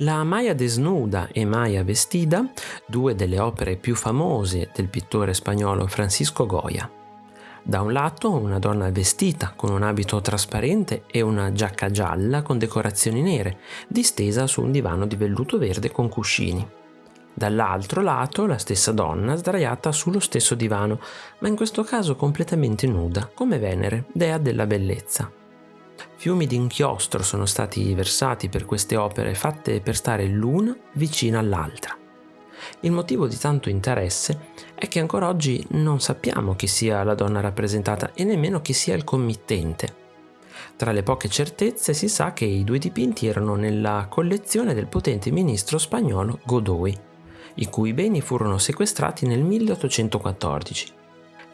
La Maya desnuda e Maya vestida, due delle opere più famose del pittore spagnolo Francisco Goya. Da un lato una donna vestita con un abito trasparente e una giacca gialla con decorazioni nere, distesa su un divano di velluto verde con cuscini. Dall'altro lato la stessa donna sdraiata sullo stesso divano, ma in questo caso completamente nuda, come Venere, dea della bellezza. Fiumi di inchiostro sono stati versati per queste opere fatte per stare l'una vicina all'altra. Il motivo di tanto interesse è che ancora oggi non sappiamo chi sia la donna rappresentata e nemmeno chi sia il committente. Tra le poche certezze si sa che i due dipinti erano nella collezione del potente ministro spagnolo Godoy, i cui beni furono sequestrati nel 1814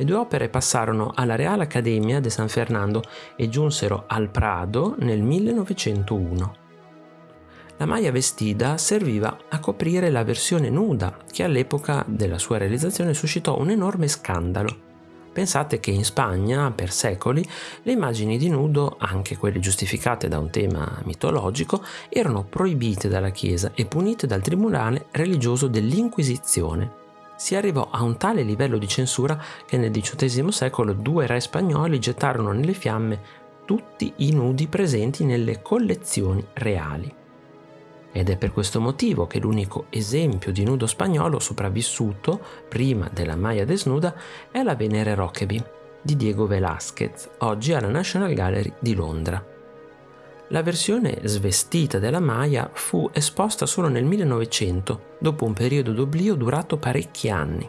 le due opere passarono alla Real Academia de San Fernando e giunsero al Prado nel 1901. La maglia vestida serviva a coprire la versione nuda che all'epoca della sua realizzazione suscitò un enorme scandalo. Pensate che in Spagna, per secoli, le immagini di nudo, anche quelle giustificate da un tema mitologico, erano proibite dalla Chiesa e punite dal tribunale religioso dell'Inquisizione si arrivò a un tale livello di censura che nel XVIII secolo due re spagnoli gettarono nelle fiamme tutti i nudi presenti nelle collezioni reali. Ed è per questo motivo che l'unico esempio di nudo spagnolo sopravvissuto, prima della Maya desnuda, è la Venere Rockaby di Diego Velázquez, oggi alla National Gallery di Londra. La versione svestita della Maya fu esposta solo nel 1900, dopo un periodo d'oblio durato parecchi anni.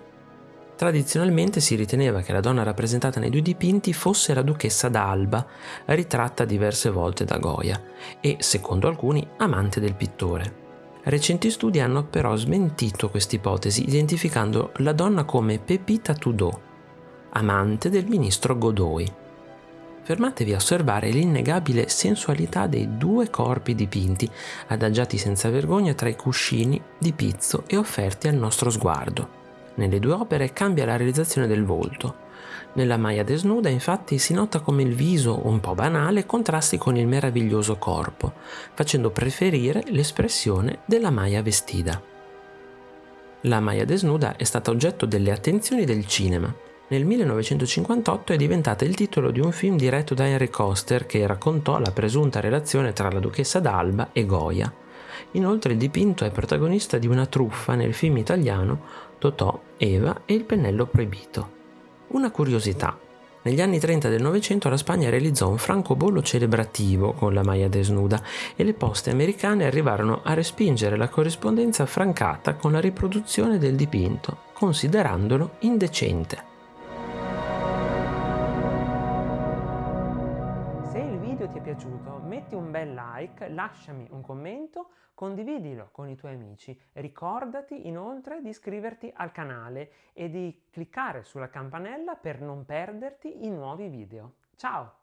Tradizionalmente si riteneva che la donna rappresentata nei due dipinti fosse la duchessa d'Alba, ritratta diverse volte da Goya, e, secondo alcuni, amante del pittore. Recenti studi hanno però smentito questa ipotesi, identificando la donna come Pepita Tudor, amante del ministro Godoy fermatevi a osservare l'innegabile sensualità dei due corpi dipinti, adagiati senza vergogna tra i cuscini di pizzo e offerti al nostro sguardo. Nelle due opere cambia la realizzazione del volto. Nella Maya desnuda infatti si nota come il viso un po' banale contrasti con il meraviglioso corpo, facendo preferire l'espressione della Maya vestita. La Maya desnuda è stata oggetto delle attenzioni del cinema, nel 1958 è diventata il titolo di un film diretto da Henry Coster che raccontò la presunta relazione tra la duchessa d'Alba e Goya. Inoltre il dipinto è protagonista di una truffa nel film italiano Totò, Eva e il pennello proibito. Una curiosità. Negli anni 30 del Novecento la Spagna realizzò un francobollo celebrativo con la Maya desnuda e le poste americane arrivarono a respingere la corrispondenza francata con la riproduzione del dipinto, considerandolo indecente. Piaciuto metti un bel like, lasciami un commento, condividilo con i tuoi amici. Ricordati inoltre di iscriverti al canale e di cliccare sulla campanella per non perderti i nuovi video. Ciao!